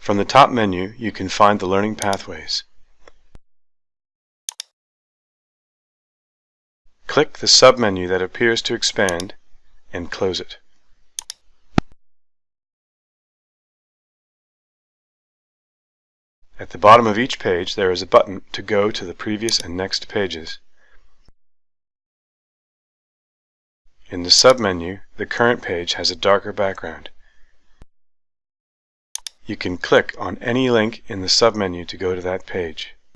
From the top menu you can find the learning pathways. Click the sub-menu that appears to expand and close it. At the bottom of each page there is a button to go to the previous and next pages. In the sub-menu, the current page has a darker background. You can click on any link in the sub-menu to go to that page.